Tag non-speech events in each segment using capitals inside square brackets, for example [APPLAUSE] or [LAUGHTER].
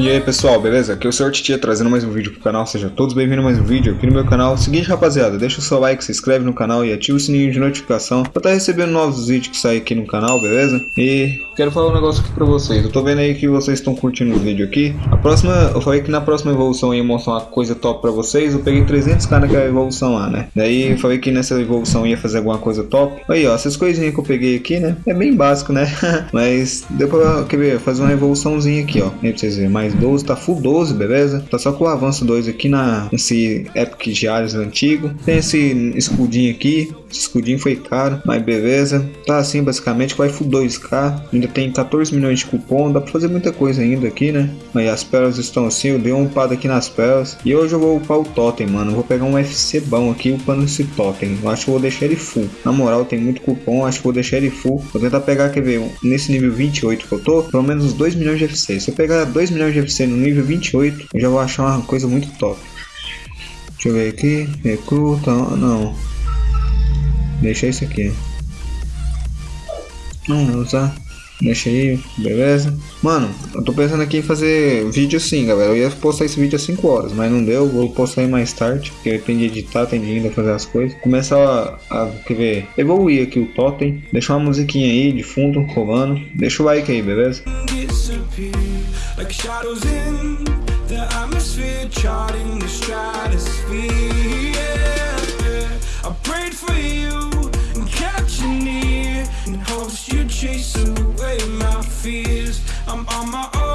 E aí pessoal, beleza? Aqui é o Sr. Titia trazendo mais um vídeo pro canal, sejam todos bem-vindos a mais um vídeo aqui no meu canal. Seguinte rapaziada, deixa o seu like, se inscreve no canal e ativa o sininho de notificação pra estar tá recebendo novos vídeos que saem aqui no canal, beleza? E quero falar um negócio aqui pra vocês, eu tô vendo aí que vocês estão curtindo o vídeo aqui. A próxima, eu falei que na próxima evolução ia mostrar uma coisa top pra vocês, eu peguei 300k naquela evolução lá, né? Daí eu falei que nessa evolução ia fazer alguma coisa top. Aí ó, essas coisinhas que eu peguei aqui, né? É bem básico, né? [LAUGHS] Mas deu pra, quer ver, fazer uma evoluçãozinha aqui, ó. Aí pra vocês verem, mais 12, tá full 12, beleza? Tá só com o avanço 2 aqui na, nesse Epic Ares antigo. Tem esse escudinho aqui, escudinho foi caro, mas beleza. Tá assim basicamente, vai full 2k. Ainda tem 14 milhões de cupom, dá pra fazer muita coisa ainda aqui, né? Mas as pérolas estão assim, eu dei uma upada aqui nas pérolas. E hoje eu vou upar o totem, mano. Vou pegar um FC bom aqui upando esse totem. Eu acho que vou deixar ele full. Na moral, tem muito cupom, acho que vou deixar ele full. Vou tentar pegar, quer ver, nesse nível 28 que eu tô, pelo menos uns 2 milhões de FC. Se eu pegar 2 milhões de FC no nível 28, eu já vou achar uma coisa muito top. Deixa eu ver aqui, recruta, não. Deixa isso aqui. Vou usar. Deixa aí, beleza? Mano, eu tô pensando aqui em fazer vídeo sim, galera. Eu ia postar esse vídeo às 5 horas, mas não deu. Vou postar aí mais tarde, porque tem de editar, tem de ainda fazer as coisas. Começar a, a, quer ver, evoluir aqui o totem. Deixa uma musiquinha aí de fundo, rolando. Deixa o like aí, beleza? Chase away my fears. I'm on my own.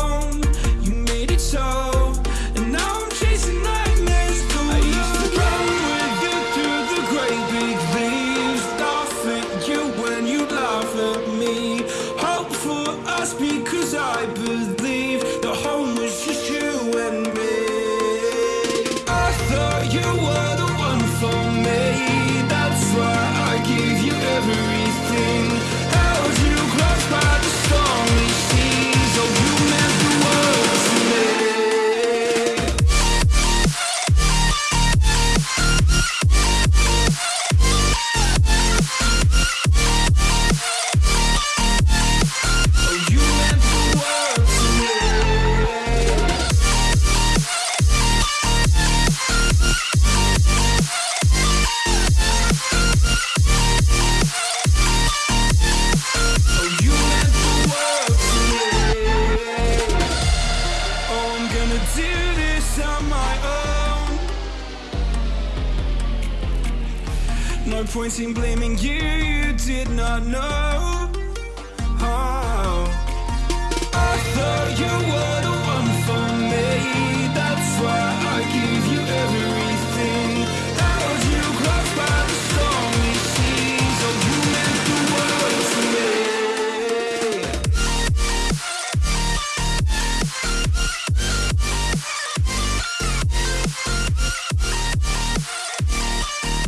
No point in blaming you, you did not know oh. I thought you were the one for me That's why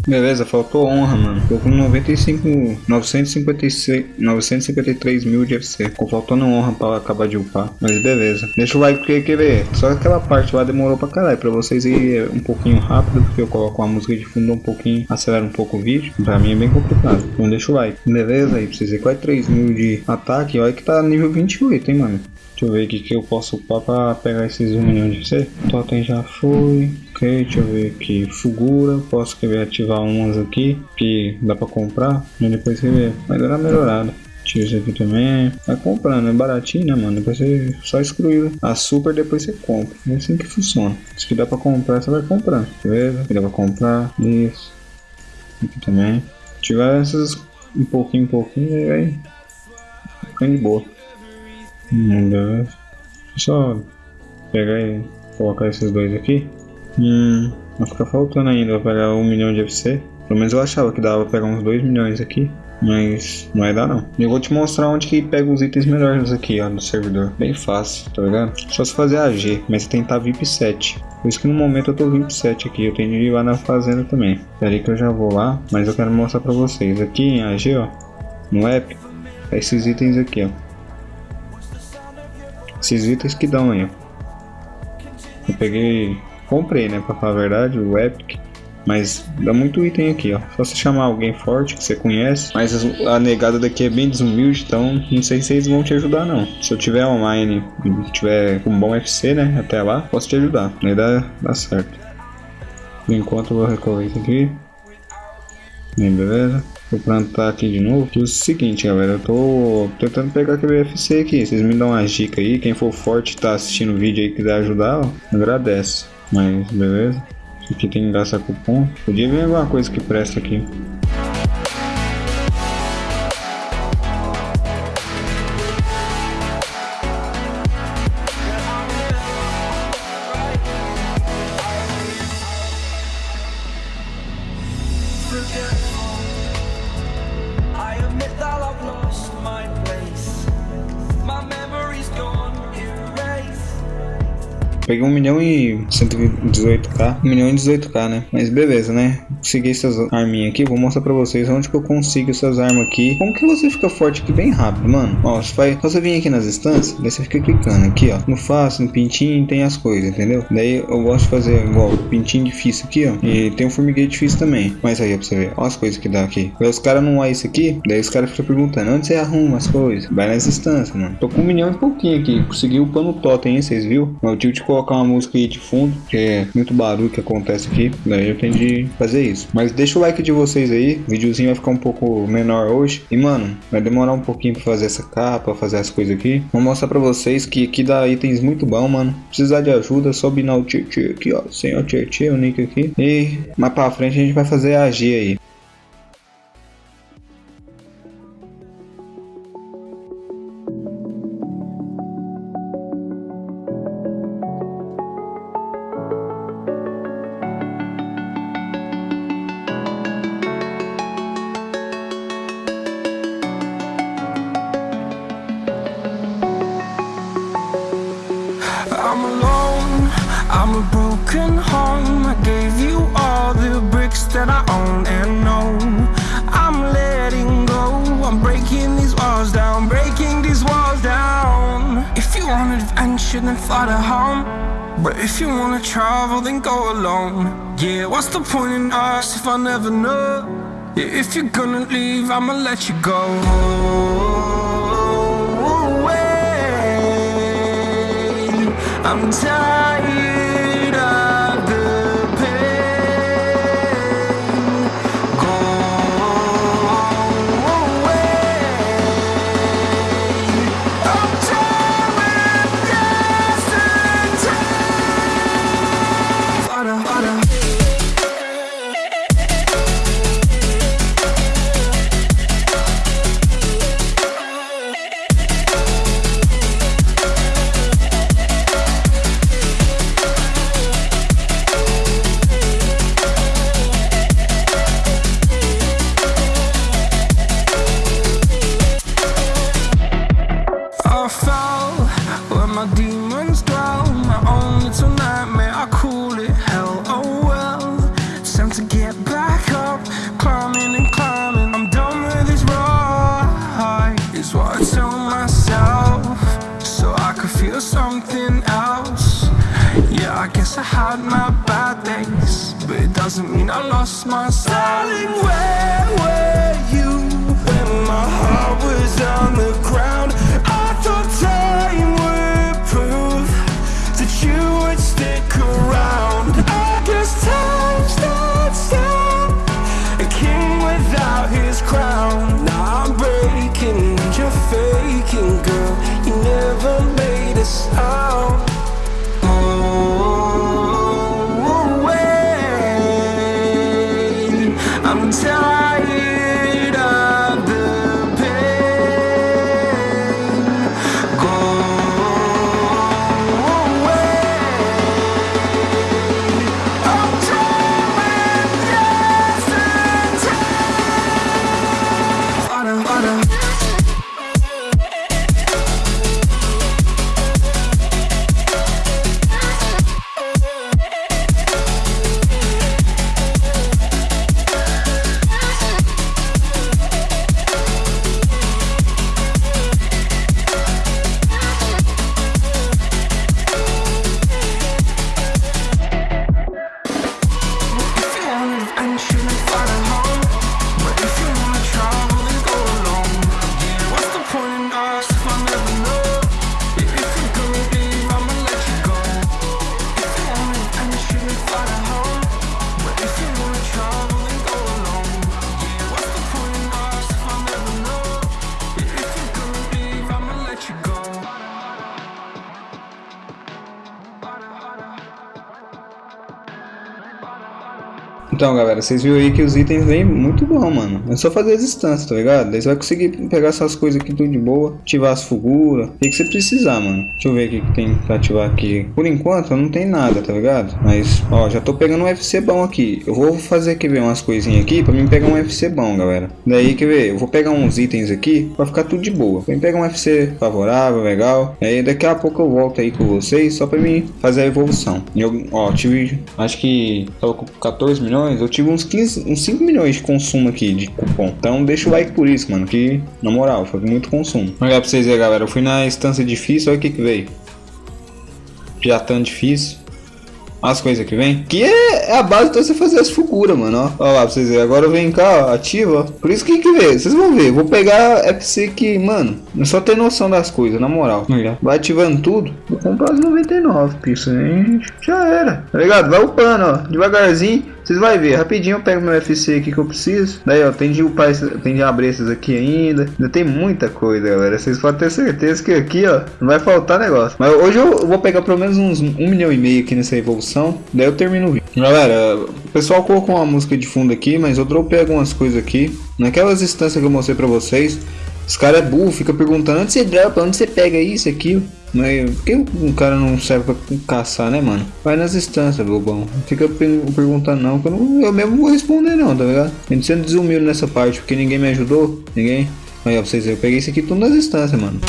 Beleza, faltou honra, mano. Tô com 95, 956, 953 mil de FC. Ficou faltando honra pra acabar de upar. Mas beleza. Deixa o like porque quer ver. Só aquela parte lá demorou pra caralho. Pra vocês ir um pouquinho rápido. Porque eu coloco a música de fundo um pouquinho. Acelera um pouco o vídeo. Pra mim é bem complicado. Então deixa o like. Beleza, aí precisa quase 3 mil de ataque. Olha que tá nível 28, hein, mano. Deixa eu ver o que eu posso upar pra pegar esses 1 milhão de C. Totem já foi. Ok, deixa eu ver aqui. Fugura, posso querer ativar umas aqui que dá pra comprar. E depois ver. vai dar melhorada. Tira isso aqui também. Vai comprando, é baratinho, né, mano? Depois você só excluir a super, depois você compra. É assim que funciona. Isso que dá pra comprar, você vai comprando. Beleza? Aqui dá pra comprar. Isso. Aqui também. Tiver essas um pouquinho, um pouquinho, aí ficando de boa. Hum, só pegar e colocar esses dois aqui. Hum, vai ficar faltando ainda, vai pegar um milhão de FC. Pelo menos eu achava que dava pra pegar uns 2 milhões aqui. Mas não vai dar não. Eu vou te mostrar onde que pega os itens melhores aqui, ó, no servidor. Bem fácil, tá ligado? Só se fazer AG, mas que estar VIP 7. Por isso que no momento eu tô VIP 7 aqui. Eu tenho de ir lá na fazenda também. Pera aí que eu já vou lá, mas eu quero mostrar pra vocês. Aqui em AG, ó, no app, esses itens aqui, ó. Esses itens que dão aí. Eu peguei, comprei, né, pra falar a verdade, o Epic. Mas dá muito item aqui, ó. Só você chamar alguém forte que você conhece. Mas a negada daqui é bem desumilde, então não sei se eles vão te ajudar não. Se eu tiver online, tiver com um bom FC, né? Até lá, posso te ajudar. Aí dá, dá certo. Por enquanto eu vou recolher isso aqui. Bem, beleza. Vou plantar aqui de novo. E o seguinte, galera, eu tô tentando pegar aquele UFC aqui. Vocês me dão uma dica aí. Quem for forte tá assistindo o vídeo aí quiser ajudar, ó, agradece. Mas, beleza. Aqui tem gastar cupom. Podia vir alguma coisa que presta aqui. Peguei 1 milhão e 118k. 1 milhão e 18k, né? Mas beleza, né? Consegui essas arminhas aqui. Vou mostrar pra vocês onde que eu consigo essas armas aqui. Como que você fica forte aqui bem rápido, mano? Ó, você faz... Só você vir aqui nas instâncias, daí você fica clicando aqui, ó. No fácil, no pintinho, tem as coisas, entendeu? Daí eu gosto de fazer igual pintinho difícil aqui, ó. E tem um formigueiro difícil também. Mas aí, ó, pra você ver. Ó as coisas que dá aqui. Daí os caras não é isso aqui. Daí os caras ficam perguntando, onde você arruma as coisas? Vai nas instâncias, mano. Tô com um milhão e pouquinho aqui. Consegui o pano totem, hein? Vocês? Mas eu tive de colocar uma música aí de fundo, que é muito barulho que acontece aqui. Daí eu de fazer isso. Mas deixa o like de vocês aí. O videozinho vai ficar um pouco menor hoje. E, mano, vai demorar um pouquinho pra fazer essa capa, fazer as coisas aqui. Vou mostrar pra vocês que aqui dá itens muito bom, mano. Precisar de ajuda, só binar o Tietê aqui, ó. Sem o Tietê, o nick aqui. E mais pra frente a gente vai fazer a G aí. Then fly to home. But if you wanna travel then go alone. Yeah, what's the point in us if I never know? Yeah, If you're gonna leave I'ma let you go. Away. I'm tired doesn't mean I lost my style. Darling, where were you when my heart was on the ground? Então, galera, vocês viram aí que os itens vêm muito bom, mano. É só fazer as instâncias, tá ligado? Daí você vai conseguir pegar essas coisas aqui tudo de boa, ativar as fuguras, o que você precisar, mano. Deixa eu ver o que tem pra ativar aqui. Por enquanto, não tem nada, tá ligado? Mas, ó, já tô pegando um FC bom aqui. Eu vou fazer, quer ver, umas coisinhas aqui pra mim pegar um FC bom, galera. Daí, quer ver, eu vou pegar uns itens aqui pra ficar tudo de boa. Mim pegar um FC favorável, legal. Aí daqui a pouco eu volto aí com vocês só pra mim fazer a evolução. Eu, ó, tive, acho que tava com 14 milhões, eu tive uns 15, uns 5 milhões de consumo aqui de cupom. Então deixa o like por isso, mano, que na moral, foi muito consumo. Olha pra vocês verem, galera, eu fui na instância difícil, olha o que que veio. Já tão difícil. As coisas que vem. Que é, é a base pra você fazer as fuguras, mano. Ó, ó lá pra vocês verem. Agora vem cá, ó, ativa. Por isso que que vê. Vocês vão ver. Vou pegar FC que, mano, é só ter noção das coisas, na moral. Vai ativando tudo. Vou comprar as 99 pistas, hein? Já era. Tá ligado? Vai upando, ó. Devagarzinho. Vocês vão ver, rapidinho eu pego meu FC aqui que eu preciso. Daí, ó, tem de upar, tem de abrir esses aqui ainda. Ainda tem muita coisa, galera. Vocês podem ter certeza que aqui, ó, não vai faltar negócio. Mas hoje eu vou pegar pelo menos uns um milhão e meio aqui nessa evolução. Daí eu termino o vídeo. Galera, o pessoal colocou uma música de fundo aqui, mas eu dropei algumas coisas aqui. Naquelas instâncias que eu mostrei pra vocês. Os caras é burro, fica perguntando onde você dropa, onde você pega isso, aquilo. Mas por que um cara não serve pra caçar, né, mano? Vai nas instâncias, bobão. Fica perguntando não, que eu, não, eu mesmo vou responder não, tá ligado? A gente sendo desumilde nessa parte, porque ninguém me ajudou. Ninguém. Aí, ó, pra vocês verem, eu peguei isso aqui tudo nas instâncias, mano.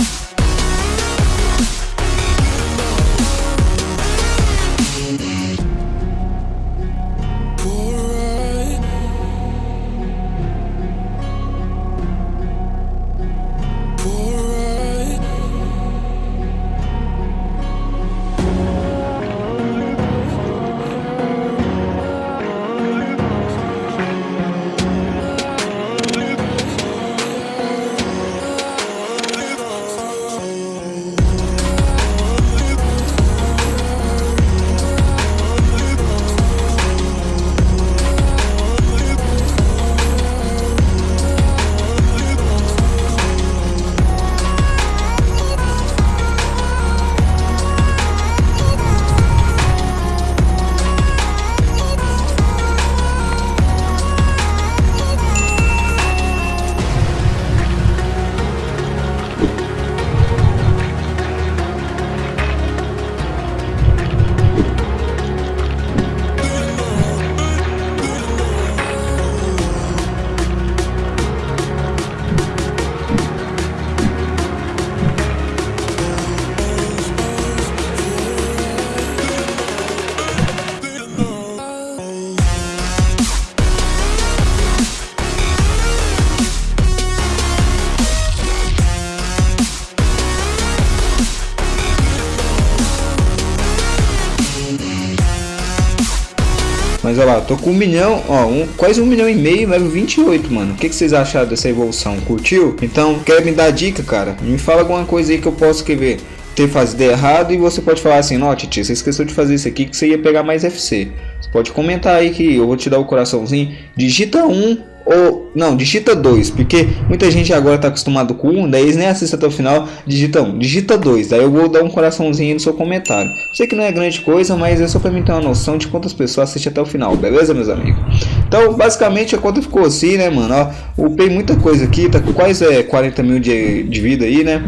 Olha lá, tô com um milhão, ó, um, quase um milhão e meio, level 28, mano. O que, que vocês acharam dessa evolução? Curtiu? Então, quer me dar dica, cara? Me fala alguma coisa aí que eu posso escrever ter fazido errado e você pode falar assim, ó, Titi, você esqueceu de fazer isso aqui que você ia pegar mais FC. Você pode comentar aí que eu vou te dar o coraçãozinho. Digita um ou não, digita 2, porque muita gente agora tá acostumado com 1, um, daí eles nem assistem até o final, digita 1, um, digita 2, daí eu vou dar um coraçãozinho no seu comentário. Sei que não é grande coisa, mas é só para mim ter uma noção de quantas pessoas assistem até o final, beleza, meus amigos? Então, basicamente, a conta ficou assim, né, mano? Ó, upei muita coisa aqui, tá com quase é, 40 mil de, de vida aí, né?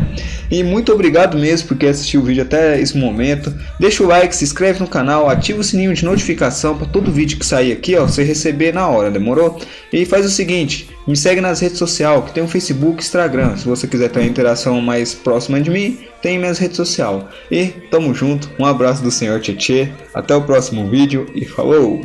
E muito obrigado mesmo por assistiu o vídeo até esse momento. Deixa o like, se inscreve no canal, ativa o sininho de notificação para todo vídeo que sair aqui, ó, você receber na hora, demorou? E faz o seguinte, me segue nas redes sociais, que tem o Facebook Instagram. Se você quiser ter uma interação mais próxima de mim, tem minhas redes sociais. E tamo junto, um abraço do senhor Tietê, até o próximo vídeo e falou!